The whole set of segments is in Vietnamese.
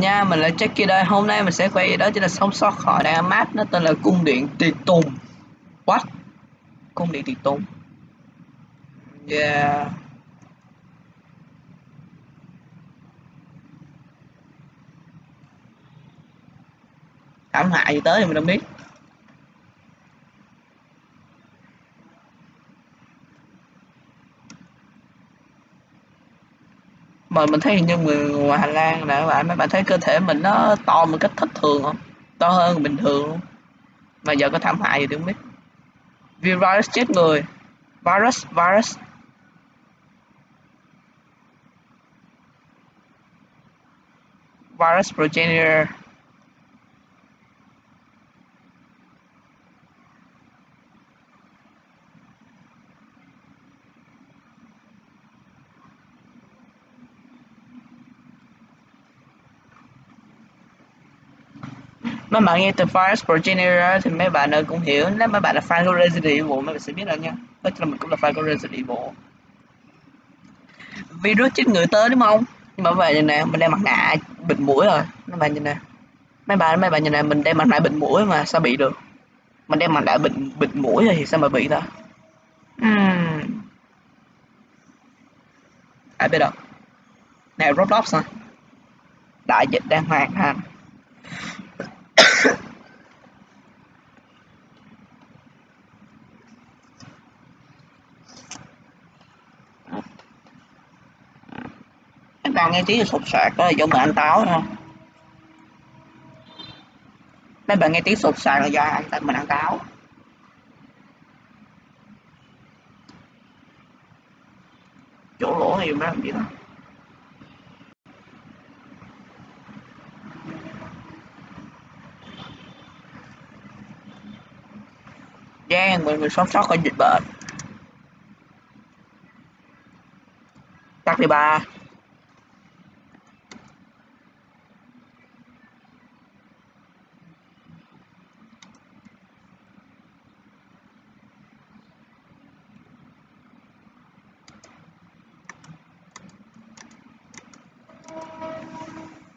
nha, mình là Jackie đây. Hôm nay mình sẽ quay gì đó chính là sống sót khỏi đại mát, nó tên là cung điện tiệt tùng. What? Cung điện tiệt tùng. Yeah. Thảm hại gì tới thì mình không biết. Mà mình thấy như người ngoài Hà Lan nè các bạn, mấy bạn thấy cơ thể mình nó to một cách thất thường không? To hơn bình thường luôn mà giờ có thảm hại gì thì không biết. Virus chết người. Virus virus. Virus progenitor. Mấy bạn nghe từ Virus Progenitor thì mấy bạn cũng hiểu. Nếu mấy bạn là fan của Resident Evil mấy bạn sẽ biết rồi nha. Tất là mình cũng là fan của Resident Evil. Virus chết người tới đúng không? Nhưng mà nhìn nè mình đeo mặt nạ bịt mũi rồi. Mấy bạn nhìn nè. Mấy bạn mấy bạn nhìn nè mình đeo mặt nạ bịt mũi mà sao bị được? Mình đeo mặt nạ bịt bịt mũi rồi thì sao mà bị ta? Uhm. ai biết đâu. Này Roblox à đại dịch đang hoàn thành các bạn nghe tiếng sụt sạc đó là do mình ăn táo thôi mấy bạn nghe tiếng sụt sạc là do ăn ta, mình ăn táo. Chỗ lỗ này mới làm gì đó. Gian mọi người sống sót khỏi dịch bệnh. Tắt đi ba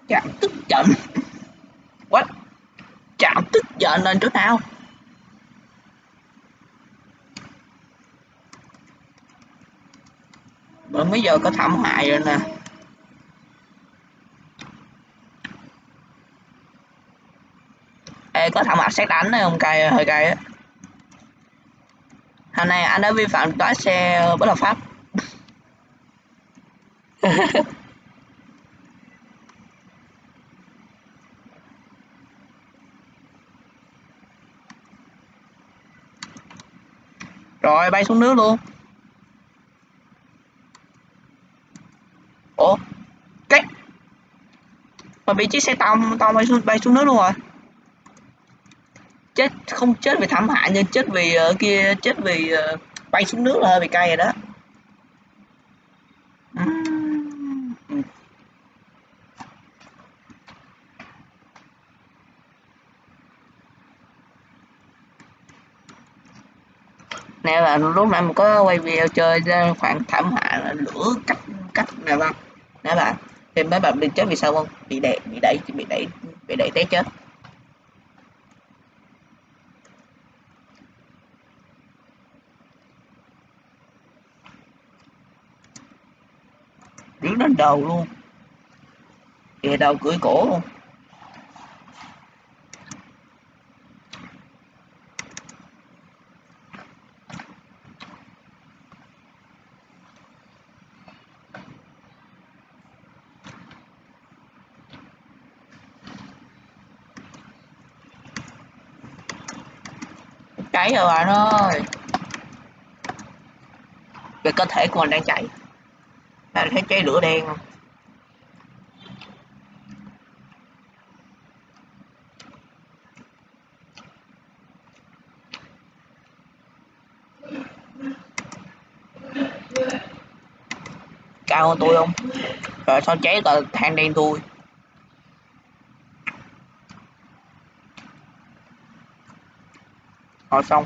chạm tức giận what? Chạm tức giận lên chỗ nào? Bởi mấy giờ có thảm hại rồi nè. Ê, có thảm hại xét đánh đấy không cay hơi cay á. Hôm nay anh đã vi phạm lái xe bất hợp pháp. rồi bay xuống nước luôn. Ủa? Cái mà bị chiếc xe tông tông bay xuống bay xuống nước luôn rồi. Chết không chết vì thảm hại nhưng chết vì uh, kia chết vì uh, bay xuống nước là hơi bị cay rồi đó. Nè là lúc nãy mình có quay video chơi ra khoảng thảm hại là lửa cách cách nè bạn nè bạn thì mấy bạn bị chết vì sao không? Bị đẩy bị đẩy bị đẩy bị đẩy té chết. Đứng lên đầu luôn. Kìa, đầu cưỡi cổ luôn. Cháy rồi bạn ơi. Về cơ thể của mình đang cháy. Bạn thấy cháy lửa đen không? Cao hơn tôi không? Rồi sao cháy tờ than đen tôi họ xong.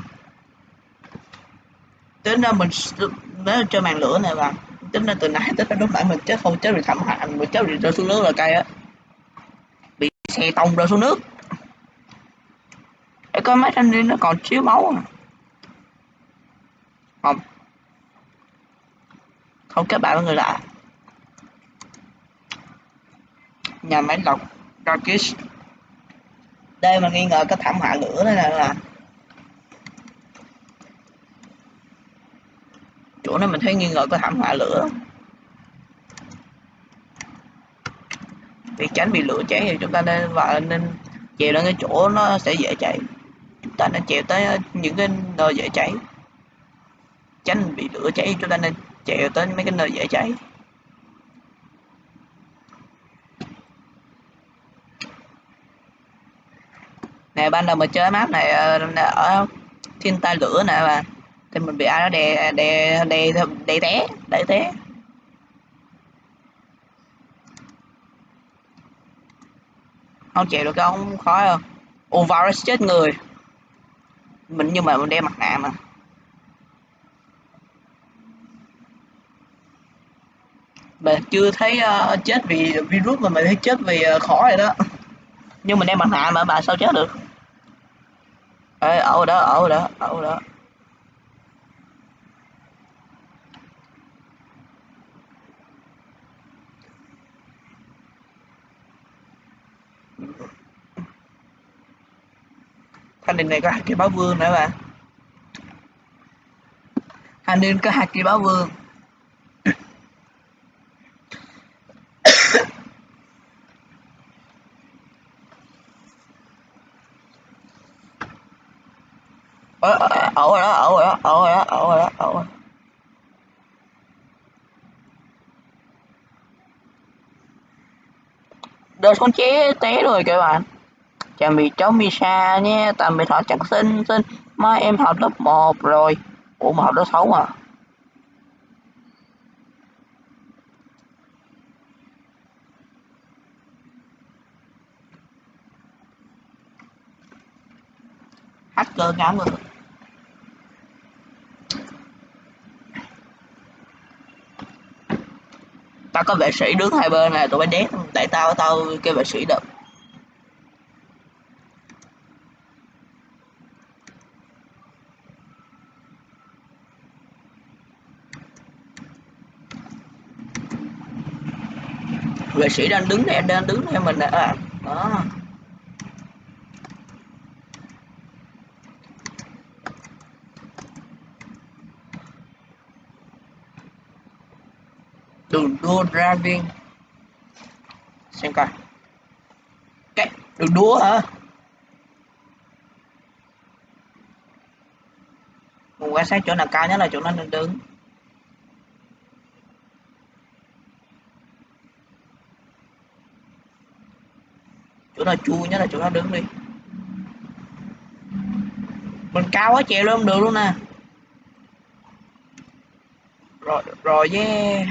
Tính ra mình nếu chơi màn lửa này là tính ra từ nãy tới lúc nãy mình chết không chết bị thảm hại mình chết bị rơi xuống nước là cay á. Bị xe tông rơi xuống nước. Để coi mấy thanh niên nó còn chiếu máu à không. Không kết bạn với người lạ. Nhà máy lọc Darkish đây mà nghi ngờ có thảm họa lửa đây là, là chỗ này mình thấy nghi ngờ có thảm họa lửa. Vì tránh bị lửa cháy thì chúng ta nên và nên chèo lên cái chỗ nó sẽ dễ cháy. Chúng ta nên chèo tới những cái nơi dễ cháy. Tránh bị lửa cháy, chúng ta nên chèo tới mấy cái nơi dễ cháy. Nè, ban đầu mình chơi map này ờ, ở thiên tai lửa nè mà thì mình bị à, ai đó à, đè đè đè đè té đè té. Không chịu được không khó không? Ô virus chết người. Mình nhưng mà mình đeo mặt nạ mà. Mình chưa thấy uh, chết vì virus mà mình thấy chết vì ờ, uh, khó rồi đó. Nhưng mình đeo mặt nạ mà bà sao chết được? Ê, ở đó ở đó ở đó. Thanh niên này có hai cây báo vương nữa bạn thanh niên có hai cây báo vương ở ở đó ở đó ở đó ở đó ở đó đời con chế té rồi các bạn chào mì cháu Misa nhé tạm biệt họ chắc xin xin mai em học lớp 1 rồi. Ủa, mà học lớp 6 à hacker ngã rồi tao có vệ sĩ đứng hai bên này tụi bay đét. Để tao tao kêu vệ sĩ được vệ sĩ đang đứng này, đang đứng theo mình này à. đó. Đường đua driving xem coi. Cái đường đua hả? Mình quan sát chỗ nào cao nhất là chỗ nó đang đứng. Chỗ nào chua nhất là chỗ nó đứng đi. Mình cao quá chèo luôn được luôn nè. Rồi rồi yeah.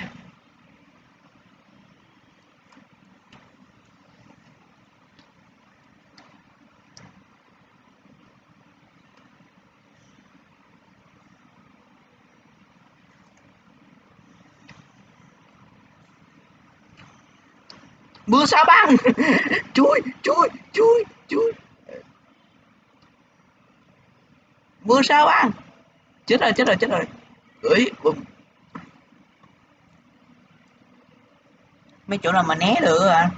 Mưa sao băng? Chui chui chui chui. Mưa sao băng? Chết rồi chết rồi chết rồi. Gửi bùm mấy chỗ nào mà né được à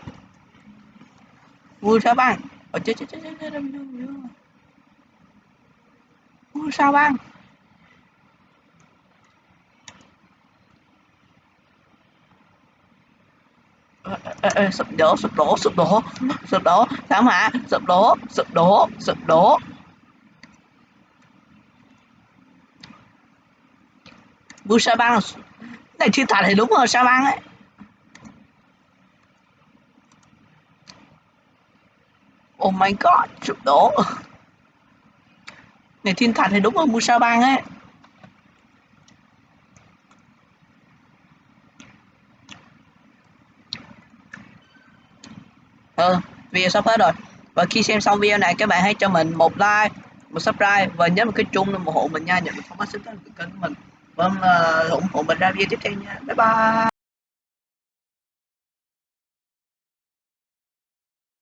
mưa sao băng? Ờ chết chết chết chết chết. Mưa sao băng? Ê, ê, sụp đổ sụp đổ sụp đổ. Sụp đổ. Thảm họa sụp đổ sụp đổ sụp đổ. Bu sa băng. Này thiên thạch thì đúng rồi sa băng ấy. Oh my god sụp đổ. Này thiên thần thì đúng rồi mua sa băng ấy. Ừ video sắp hết rồi. Và khi xem xong video này, các bạn hãy cho mình một like, một subscribe và nhớ một cái chung để ủng hộ mình nha. Nhận được thông báo sớm kênh của mình. Vâng ờ, ủng hộ mình ra video tiếp theo nha. Bye bye.